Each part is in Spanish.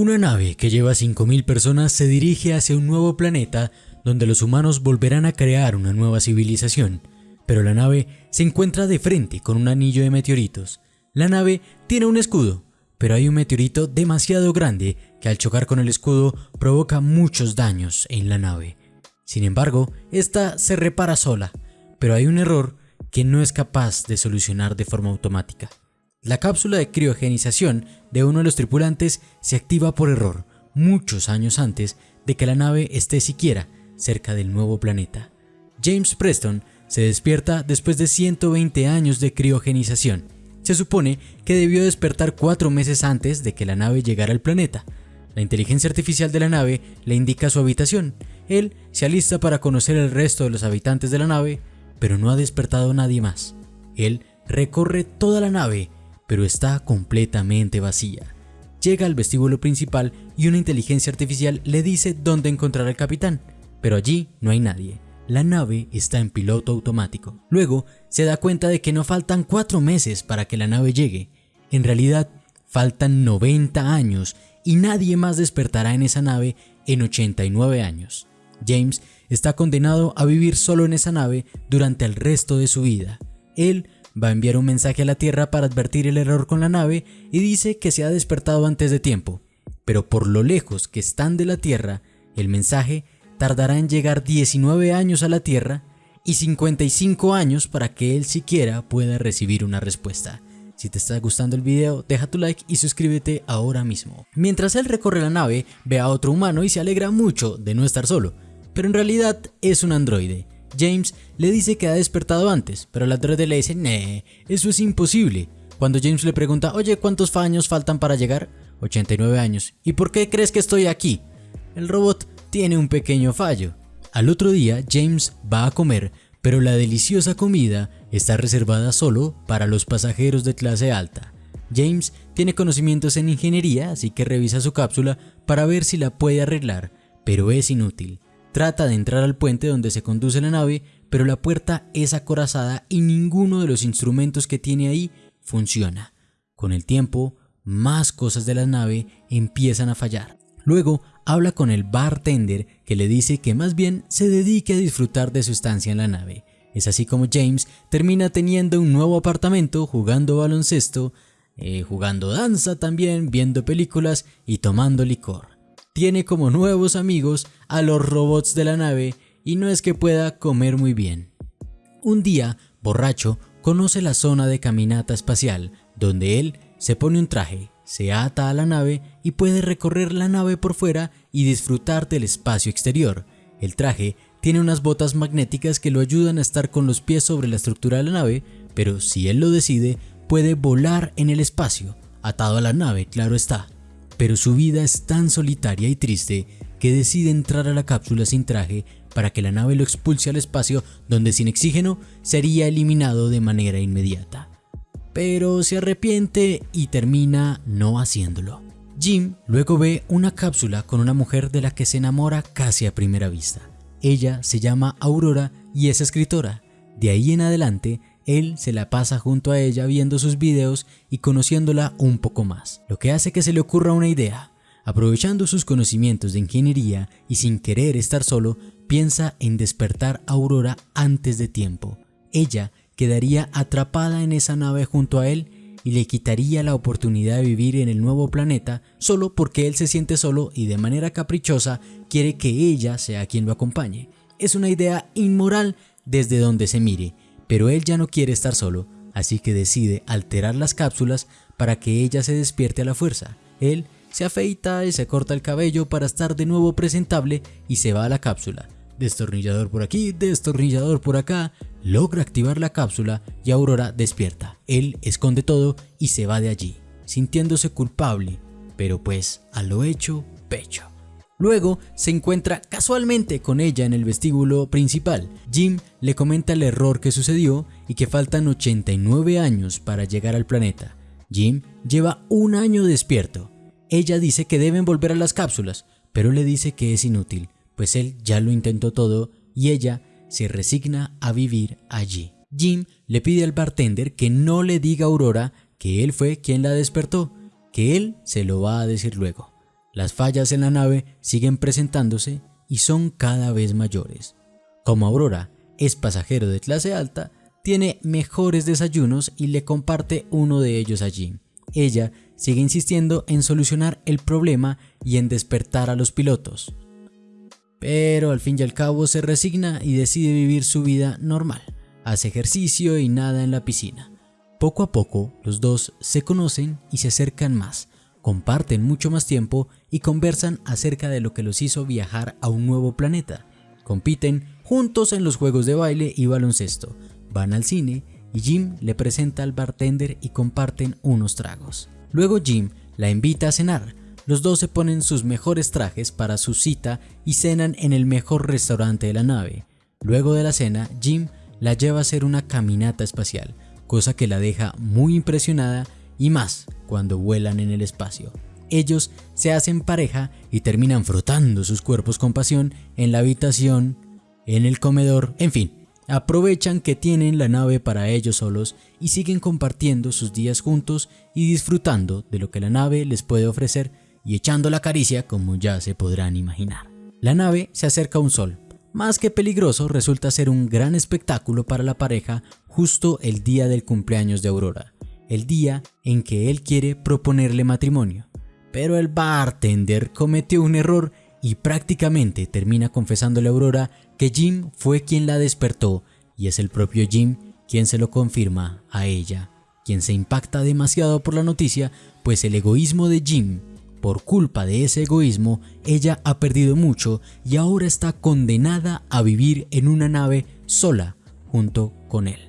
Una nave que lleva 5.000 personas se dirige hacia un nuevo planeta donde los humanos volverán a crear una nueva civilización, pero la nave se encuentra de frente con un anillo de meteoritos. La nave tiene un escudo, pero hay un meteorito demasiado grande que al chocar con el escudo provoca muchos daños en la nave. Sin embargo, esta se repara sola, pero hay un error que no es capaz de solucionar de forma automática. La cápsula de criogenización de uno de los tripulantes se activa por error muchos años antes de que la nave esté siquiera cerca del nuevo planeta. James Preston se despierta después de 120 años de criogenización. Se supone que debió despertar cuatro meses antes de que la nave llegara al planeta. La inteligencia artificial de la nave le indica su habitación. Él se alista para conocer el resto de los habitantes de la nave, pero no ha despertado nadie más. Él recorre toda la nave pero está completamente vacía. Llega al vestíbulo principal y una inteligencia artificial le dice dónde encontrar al capitán, pero allí no hay nadie. La nave está en piloto automático. Luego se da cuenta de que no faltan cuatro meses para que la nave llegue. En realidad, faltan 90 años y nadie más despertará en esa nave en 89 años. James está condenado a vivir solo en esa nave durante el resto de su vida. Él va a enviar un mensaje a la Tierra para advertir el error con la nave y dice que se ha despertado antes de tiempo, pero por lo lejos que están de la Tierra, el mensaje tardará en llegar 19 años a la Tierra y 55 años para que él siquiera pueda recibir una respuesta. Si te está gustando el video, deja tu like y suscríbete ahora mismo. Mientras él recorre la nave, ve a otro humano y se alegra mucho de no estar solo, pero en realidad es un androide James le dice que ha despertado antes, pero el androide le dice, nee, eso es imposible. Cuando James le pregunta, oye, ¿cuántos años faltan para llegar? 89 años. ¿Y por qué crees que estoy aquí? El robot tiene un pequeño fallo. Al otro día, James va a comer, pero la deliciosa comida está reservada solo para los pasajeros de clase alta. James tiene conocimientos en ingeniería, así que revisa su cápsula para ver si la puede arreglar, pero es inútil. Trata de entrar al puente donde se conduce la nave, pero la puerta es acorazada y ninguno de los instrumentos que tiene ahí funciona. Con el tiempo, más cosas de la nave empiezan a fallar. Luego habla con el bartender que le dice que más bien se dedique a disfrutar de su estancia en la nave. Es así como James termina teniendo un nuevo apartamento, jugando baloncesto, eh, jugando danza también, viendo películas y tomando licor tiene como nuevos amigos a los robots de la nave y no es que pueda comer muy bien. Un día, borracho, conoce la zona de caminata espacial, donde él se pone un traje, se ata a la nave y puede recorrer la nave por fuera y disfrutar del espacio exterior. El traje tiene unas botas magnéticas que lo ayudan a estar con los pies sobre la estructura de la nave, pero si él lo decide, puede volar en el espacio, atado a la nave, claro está pero su vida es tan solitaria y triste que decide entrar a la cápsula sin traje para que la nave lo expulse al espacio donde sin oxígeno sería eliminado de manera inmediata. Pero se arrepiente y termina no haciéndolo. Jim luego ve una cápsula con una mujer de la que se enamora casi a primera vista. Ella se llama Aurora y es escritora. De ahí en adelante él se la pasa junto a ella viendo sus videos y conociéndola un poco más, lo que hace que se le ocurra una idea. Aprovechando sus conocimientos de ingeniería y sin querer estar solo, piensa en despertar a Aurora antes de tiempo. Ella quedaría atrapada en esa nave junto a él y le quitaría la oportunidad de vivir en el nuevo planeta solo porque él se siente solo y de manera caprichosa quiere que ella sea quien lo acompañe. Es una idea inmoral desde donde se mire, pero él ya no quiere estar solo, así que decide alterar las cápsulas para que ella se despierte a la fuerza. Él se afeita y se corta el cabello para estar de nuevo presentable y se va a la cápsula. Destornillador por aquí, destornillador por acá, logra activar la cápsula y Aurora despierta. Él esconde todo y se va de allí, sintiéndose culpable, pero pues a lo hecho, pecho. Luego se encuentra casualmente con ella en el vestíbulo principal. Jim le comenta el error que sucedió y que faltan 89 años para llegar al planeta. Jim lleva un año despierto. Ella dice que deben volver a las cápsulas, pero le dice que es inútil, pues él ya lo intentó todo y ella se resigna a vivir allí. Jim le pide al bartender que no le diga a Aurora que él fue quien la despertó, que él se lo va a decir luego. Las fallas en la nave siguen presentándose y son cada vez mayores. Como Aurora es pasajero de clase alta, tiene mejores desayunos y le comparte uno de ellos allí. Ella sigue insistiendo en solucionar el problema y en despertar a los pilotos. Pero al fin y al cabo se resigna y decide vivir su vida normal. Hace ejercicio y nada en la piscina. Poco a poco los dos se conocen y se acercan más, comparten mucho más tiempo y conversan acerca de lo que los hizo viajar a un nuevo planeta. Compiten juntos en los juegos de baile y baloncesto, van al cine y Jim le presenta al bartender y comparten unos tragos. Luego Jim la invita a cenar. Los dos se ponen sus mejores trajes para su cita y cenan en el mejor restaurante de la nave. Luego de la cena, Jim la lleva a hacer una caminata espacial, cosa que la deja muy impresionada y más cuando vuelan en el espacio. Ellos se hacen pareja y terminan frotando sus cuerpos con pasión en la habitación, en el comedor, en fin, aprovechan que tienen la nave para ellos solos y siguen compartiendo sus días juntos y disfrutando de lo que la nave les puede ofrecer y echando la caricia como ya se podrán imaginar. La nave se acerca a un sol. Más que peligroso, resulta ser un gran espectáculo para la pareja justo el día del cumpleaños de Aurora, el día en que él quiere proponerle matrimonio. Pero el bartender cometió un error y prácticamente termina confesándole a Aurora que Jim fue quien la despertó y es el propio Jim quien se lo confirma a ella, quien se impacta demasiado por la noticia, pues el egoísmo de Jim, por culpa de ese egoísmo, ella ha perdido mucho y ahora está condenada a vivir en una nave sola junto con él.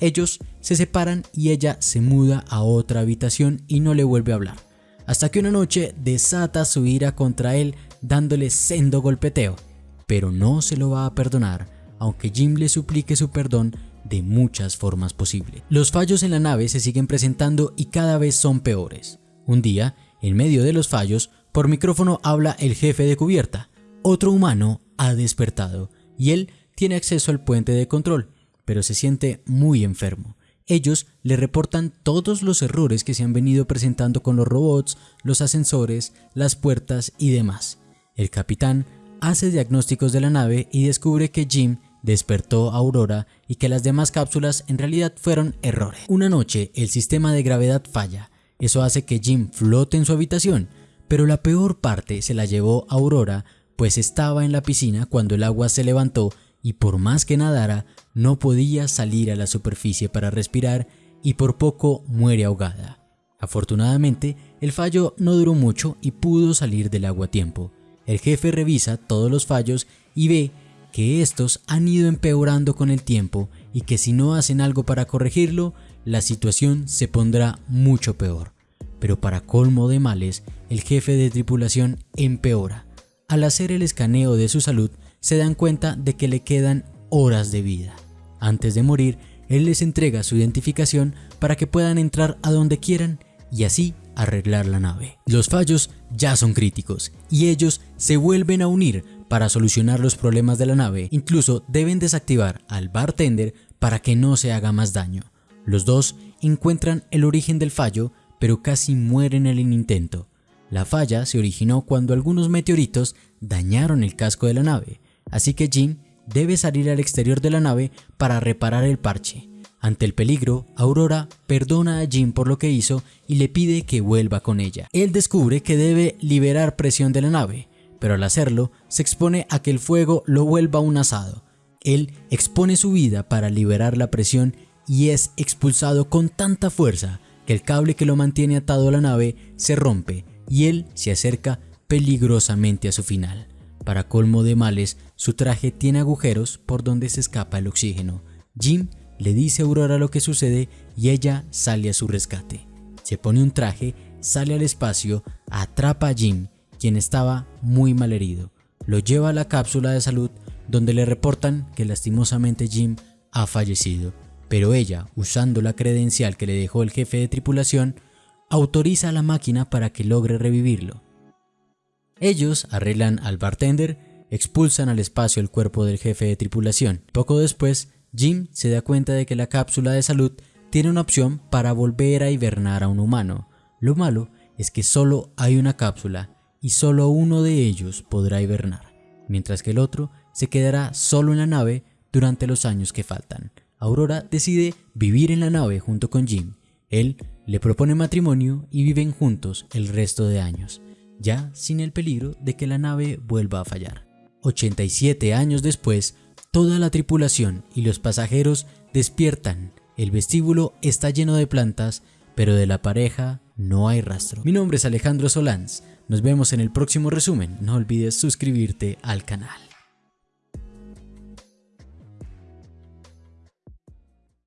Ellos se separan y ella se muda a otra habitación y no le vuelve a hablar, hasta que una noche desata su ira contra él dándole sendo golpeteo, pero no se lo va a perdonar, aunque Jim le suplique su perdón de muchas formas posibles. Los fallos en la nave se siguen presentando y cada vez son peores. Un día, en medio de los fallos, por micrófono habla el jefe de cubierta. Otro humano ha despertado y él tiene acceso al puente de control, pero se siente muy enfermo. Ellos le reportan todos los errores que se han venido presentando con los robots, los ascensores, las puertas y demás. El capitán hace diagnósticos de la nave y descubre que Jim despertó a Aurora y que las demás cápsulas en realidad fueron errores. Una noche el sistema de gravedad falla, eso hace que Jim flote en su habitación, pero la peor parte se la llevó Aurora pues estaba en la piscina cuando el agua se levantó y por más que nadara no podía salir a la superficie para respirar y por poco muere ahogada. Afortunadamente el fallo no duró mucho y pudo salir del agua a tiempo. El jefe revisa todos los fallos y ve que estos han ido empeorando con el tiempo y que si no hacen algo para corregirlo, la situación se pondrá mucho peor. Pero para colmo de males, el jefe de tripulación empeora. Al hacer el escaneo de su salud, se dan cuenta de que le quedan horas de vida. Antes de morir, él les entrega su identificación para que puedan entrar a donde quieran y así arreglar la nave. Los fallos ya son críticos y ellos se vuelven a unir para solucionar los problemas de la nave. Incluso deben desactivar al bartender para que no se haga más daño. Los dos encuentran el origen del fallo, pero casi mueren en el intento. La falla se originó cuando algunos meteoritos dañaron el casco de la nave, así que Jim debe salir al exterior de la nave para reparar el parche. Ante el peligro, Aurora perdona a Jim por lo que hizo y le pide que vuelva con ella. Él descubre que debe liberar presión de la nave, pero al hacerlo se expone a que el fuego lo vuelva un asado. Él expone su vida para liberar la presión y es expulsado con tanta fuerza que el cable que lo mantiene atado a la nave se rompe y él se acerca peligrosamente a su final. Para colmo de males, su traje tiene agujeros por donde se escapa el oxígeno. Jim le dice a Aurora lo que sucede y ella sale a su rescate. Se pone un traje, sale al espacio, atrapa a Jim, quien estaba muy mal herido. Lo lleva a la cápsula de salud donde le reportan que lastimosamente Jim ha fallecido, pero ella, usando la credencial que le dejó el jefe de tripulación, autoriza a la máquina para que logre revivirlo. Ellos arreglan al bartender, expulsan al espacio el cuerpo del jefe de tripulación. Poco después, Jim se da cuenta de que la cápsula de salud tiene una opción para volver a hibernar a un humano. Lo malo es que solo hay una cápsula y solo uno de ellos podrá hibernar, mientras que el otro se quedará solo en la nave durante los años que faltan. Aurora decide vivir en la nave junto con Jim. Él le propone matrimonio y viven juntos el resto de años, ya sin el peligro de que la nave vuelva a fallar. 87 años después, toda la tripulación y los pasajeros despiertan. El vestíbulo está lleno de plantas, pero de la pareja no hay rastro. Mi nombre es Alejandro Solans. Nos vemos en el próximo resumen. No olvides suscribirte al canal.